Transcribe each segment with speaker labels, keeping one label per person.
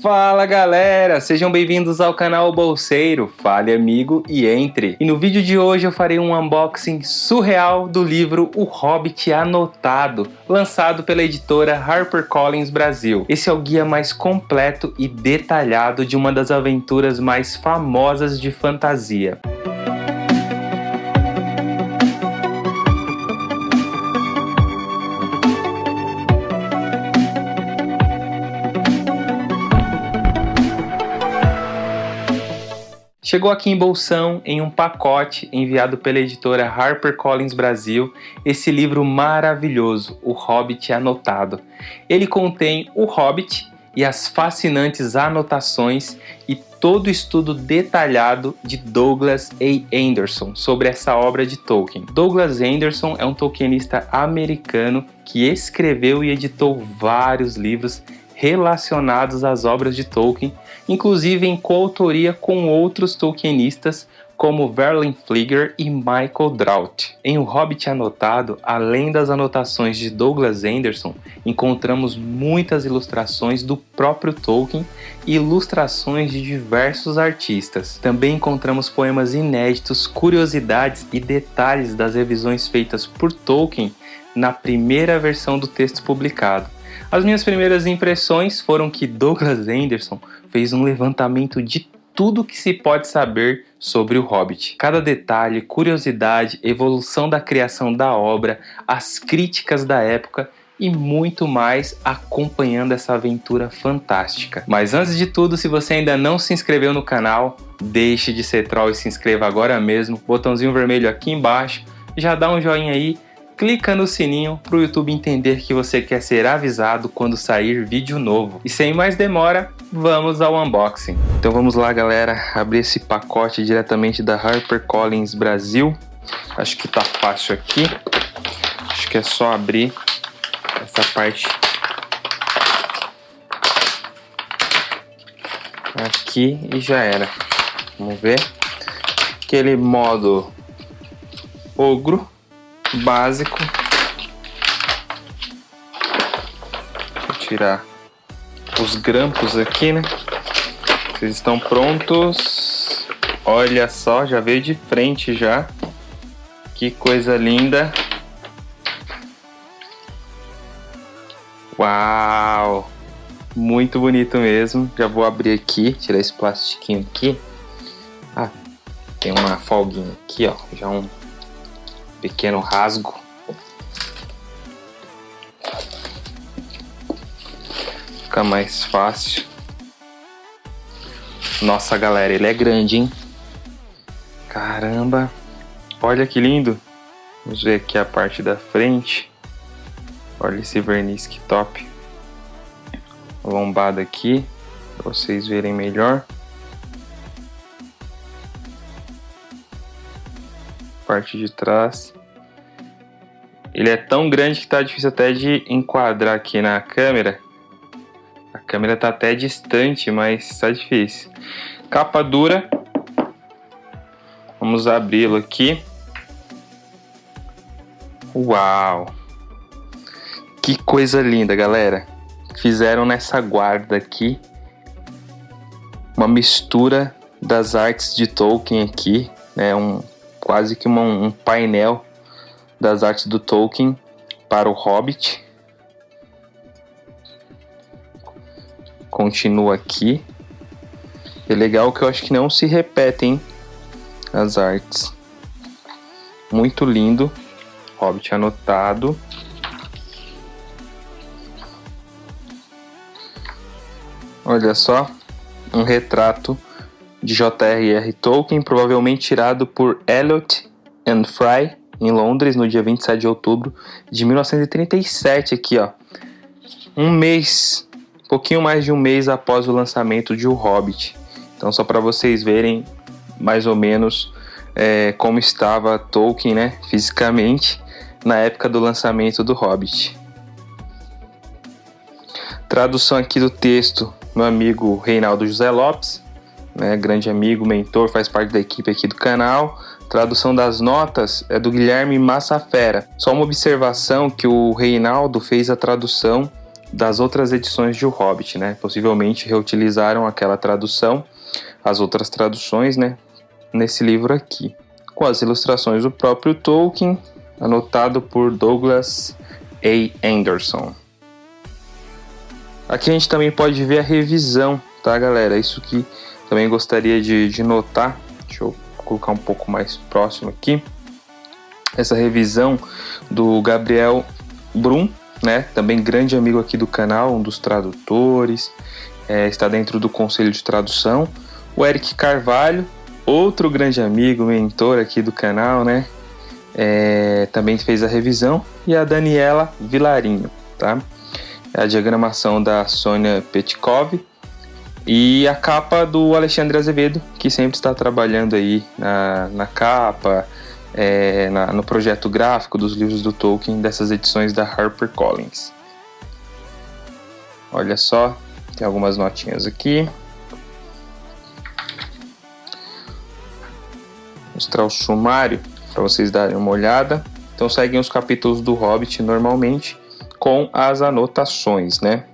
Speaker 1: Fala galera, sejam bem-vindos ao canal Bolseiro, fale amigo e entre. E no vídeo de hoje eu farei um unboxing surreal do livro O Hobbit Anotado, lançado pela editora HarperCollins Brasil. Esse é o guia mais completo e detalhado de uma das aventuras mais famosas de fantasia. Chegou aqui em Bolsão, em um pacote enviado pela editora HarperCollins Brasil, esse livro maravilhoso, O Hobbit Anotado. Ele contém o Hobbit e as fascinantes anotações e todo o estudo detalhado de Douglas A. Anderson sobre essa obra de Tolkien. Douglas Anderson é um tolkienista americano que escreveu e editou vários livros relacionados às obras de Tolkien, inclusive em coautoria com outros tolkienistas como Verlin Flieger e Michael Drought. Em O Hobbit Anotado, além das anotações de Douglas Anderson, encontramos muitas ilustrações do próprio Tolkien e ilustrações de diversos artistas. Também encontramos poemas inéditos, curiosidades e detalhes das revisões feitas por Tolkien na primeira versão do texto publicado. As minhas primeiras impressões foram que Douglas Anderson fez um levantamento de tudo que se pode saber sobre o Hobbit. Cada detalhe, curiosidade, evolução da criação da obra, as críticas da época e muito mais acompanhando essa aventura fantástica. Mas antes de tudo, se você ainda não se inscreveu no canal, deixe de ser troll e se inscreva agora mesmo. Botãozinho vermelho aqui embaixo, já dá um joinha aí clica no sininho para o YouTube entender que você quer ser avisado quando sair vídeo novo. E sem mais demora, vamos ao unboxing. Então vamos lá galera, abrir esse pacote diretamente da HarperCollins Brasil. Acho que tá fácil aqui. Acho que é só abrir essa parte aqui e já era. Vamos ver. Aquele modo ogro básico. Tirar os grampos aqui, né? Vocês estão prontos? Olha só, já veio de frente já. Que coisa linda. Uau! Muito bonito mesmo. Já vou abrir aqui, tirar esse plastiquinho aqui. Ah, tem uma folguinha aqui, ó. Já um pequeno rasgo. Fica mais fácil. Nossa, galera, ele é grande, hein? Caramba! Olha que lindo! Vamos ver aqui a parte da frente. Olha esse verniz que top. Lombada aqui, para vocês verem melhor. Parte de trás. Ele é tão grande que tá difícil até de enquadrar aqui na câmera. A câmera tá até distante, mas tá difícil. Capa dura. Vamos abri-lo aqui. Uau! Que coisa linda, galera. Fizeram nessa guarda aqui uma mistura das artes de Tolkien aqui, né? Um quase que uma, um painel das artes do Tolkien para o Hobbit. Continua aqui. É legal que eu acho que não se repetem as artes. Muito lindo. Hobbit anotado. Olha só, um retrato de J.R.R. Tolkien, provavelmente tirado por Eliot and Fry em Londres no dia 27 de outubro de 1937 aqui, ó. Um mês, pouquinho mais de um mês após o lançamento de O Hobbit. Então só para vocês verem mais ou menos é, como estava Tolkien, né, fisicamente na época do lançamento do Hobbit. Tradução aqui do texto, meu amigo Reinaldo José Lopes né, grande amigo, mentor, faz parte da equipe aqui do canal. Tradução das notas é do Guilherme Massafera. Só uma observação que o Reinaldo fez a tradução das outras edições de O Hobbit, né? Possivelmente reutilizaram aquela tradução, as outras traduções, né? Nesse livro aqui, com as ilustrações do próprio Tolkien, anotado por Douglas A. Anderson. Aqui a gente também pode ver a revisão, tá, galera? Isso que também gostaria de, de notar. Deixa eu colocar um pouco mais próximo aqui. Essa revisão do Gabriel Brum, né? Também grande amigo aqui do canal, um dos tradutores, é, está dentro do conselho de tradução. O Eric Carvalho, outro grande amigo, mentor aqui do canal, né? É, também fez a revisão. E a Daniela Vilarinho, tá? É a diagramação da Sônia Petkov e a capa do Alexandre Azevedo, que sempre está trabalhando aí na, na capa, é, na, no projeto gráfico dos livros do Tolkien dessas edições da HarperCollins. Olha só, tem algumas notinhas aqui. Vou mostrar o sumário para vocês darem uma olhada. Então seguem os capítulos do Hobbit normalmente com as anotações, né?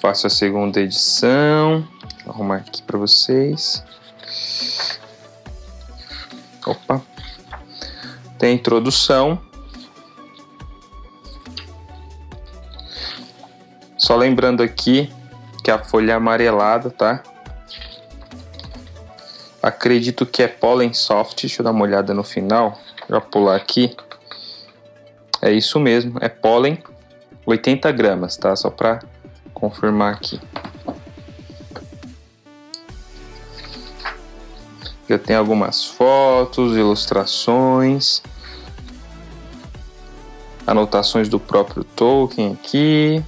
Speaker 1: Prefácio a segunda edição. Vou arrumar aqui para vocês. Opa. Tem a introdução. Só lembrando aqui que a folha é amarelada, tá? Acredito que é Pollen Soft. Deixa eu dar uma olhada no final. Já pular aqui. É isso mesmo, é pólen 80 gramas, tá? Só para confirmar aqui. Eu tenho algumas fotos, ilustrações, anotações do próprio Tolkien aqui.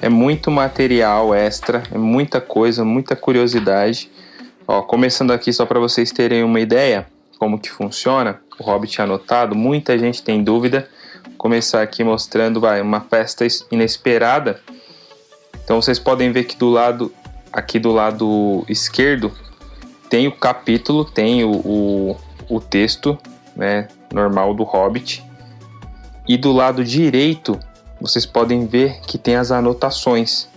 Speaker 1: É muito material extra, é muita coisa, muita curiosidade. Ó, começando aqui só para vocês terem uma ideia como que funciona o Hobbit anotado, muita gente tem dúvida começar aqui mostrando vai, uma festa inesperada. Então vocês podem ver que do lado aqui do lado esquerdo tem o capítulo, tem o, o, o texto né, normal do Hobbit. E do lado direito vocês podem ver que tem as anotações.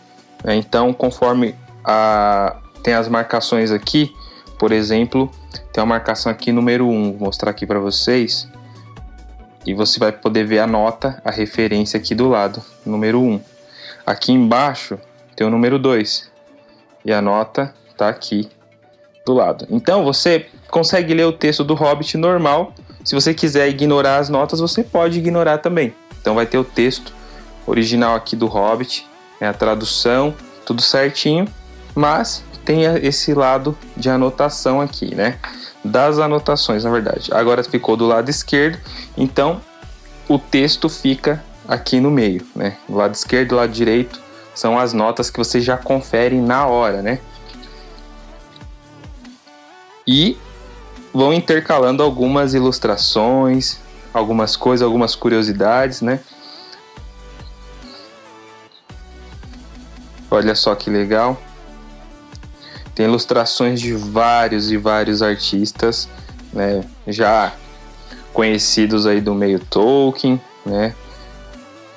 Speaker 1: Né? Então, conforme a, tem as marcações aqui, por exemplo, tem uma marcação aqui número 1, vou mostrar aqui para vocês e você vai poder ver a nota, a referência aqui do lado, número 1. Aqui embaixo tem o número 2 e a nota está aqui do lado. Então você consegue ler o texto do Hobbit normal. Se você quiser ignorar as notas, você pode ignorar também. Então vai ter o texto original aqui do Hobbit, é a tradução, tudo certinho, mas tem esse lado de anotação aqui, né? Das anotações, na verdade. Agora ficou do lado esquerdo, então o texto fica aqui no meio, né? Do lado esquerdo e do lado direito são as notas que você já confere na hora, né? E vão intercalando algumas ilustrações, algumas coisas, algumas curiosidades, né? Olha só que legal. Tem ilustrações de vários e vários artistas, né, já conhecidos aí do meio Tolkien, né?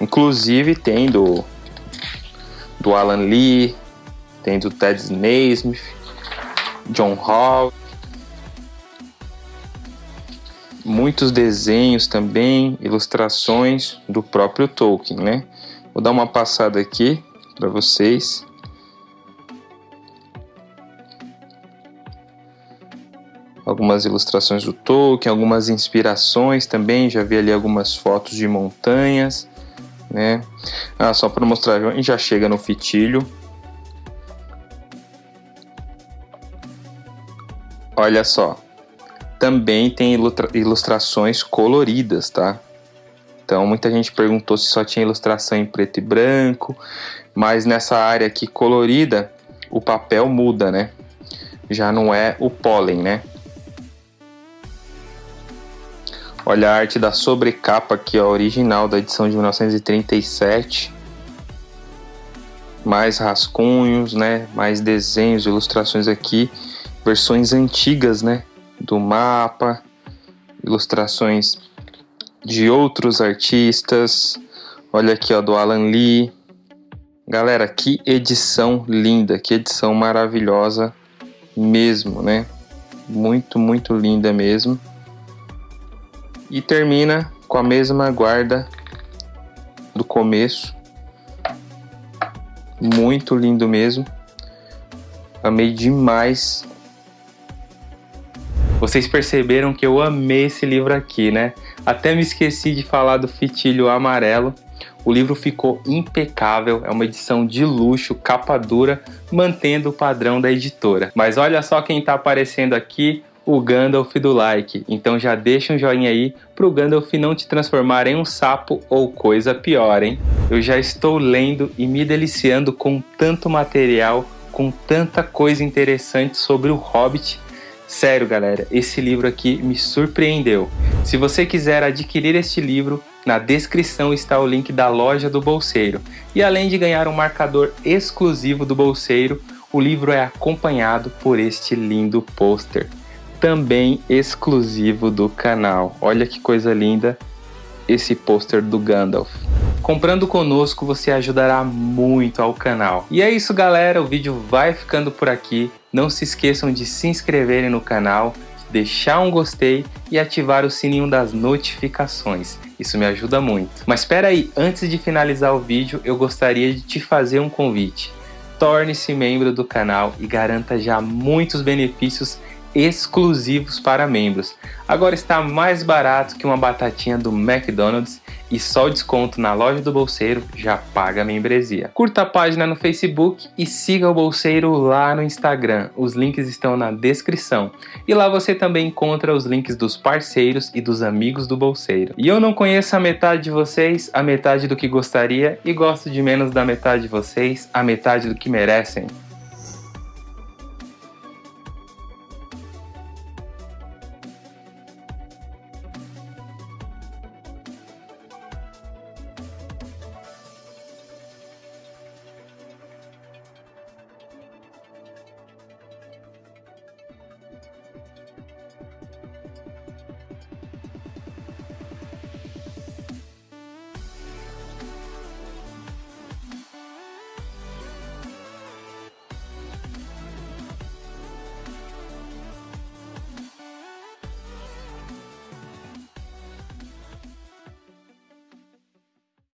Speaker 1: Inclusive tem do, do Alan Lee, tem do Ted Naismith, John Hall, muitos desenhos também, ilustrações do próprio Tolkien, né? Vou dar uma passada aqui para vocês. Algumas ilustrações do Tolkien, algumas inspirações também, já vi ali algumas fotos de montanhas, né? Ah, só para mostrar, a gente já chega no fitilho. Olha só, também tem ilustrações coloridas, tá? Então muita gente perguntou se só tinha ilustração em preto e branco, mas nessa área aqui colorida o papel muda, né? Já não é o pólen, né? Olha a arte da sobrecapa aqui, a original da edição de 1937. Mais rascunhos, né? Mais desenhos, ilustrações aqui. Versões antigas, né? Do mapa. ilustrações de outros artistas. Olha aqui, ó, do Alan Lee. Galera, que edição linda, que edição maravilhosa mesmo, né? Muito, muito linda mesmo. E termina com a mesma guarda do começo. Muito lindo mesmo. Amei demais. Vocês perceberam que eu amei esse livro aqui, né? Até me esqueci de falar do fitilho amarelo. O livro ficou impecável, é uma edição de luxo, capa dura, mantendo o padrão da editora. Mas olha só quem está aparecendo aqui, o Gandalf do like. Então já deixa um joinha aí pro Gandalf não te transformar em um sapo ou coisa pior, hein? Eu já estou lendo e me deliciando com tanto material, com tanta coisa interessante sobre o Hobbit. Sério, galera, esse livro aqui me surpreendeu. Se você quiser adquirir este livro, na descrição está o link da loja do Bolseiro. E além de ganhar um marcador exclusivo do Bolseiro, o livro é acompanhado por este lindo pôster também exclusivo do canal. Olha que coisa linda esse pôster do Gandalf. Comprando conosco você ajudará muito ao canal. E é isso galera, o vídeo vai ficando por aqui. Não se esqueçam de se inscreverem no canal, deixar um gostei e ativar o sininho das notificações. Isso me ajuda muito. Mas espera aí, antes de finalizar o vídeo, eu gostaria de te fazer um convite. Torne-se membro do canal e garanta já muitos benefícios exclusivos para membros. Agora está mais barato que uma batatinha do McDonald's e só o desconto na loja do Bolseiro já paga a membresia. Curta a página no Facebook e siga o Bolseiro lá no Instagram. Os links estão na descrição. E lá você também encontra os links dos parceiros e dos amigos do Bolseiro. E eu não conheço a metade de vocês, a metade do que gostaria, e gosto de menos da metade de vocês, a metade do que merecem.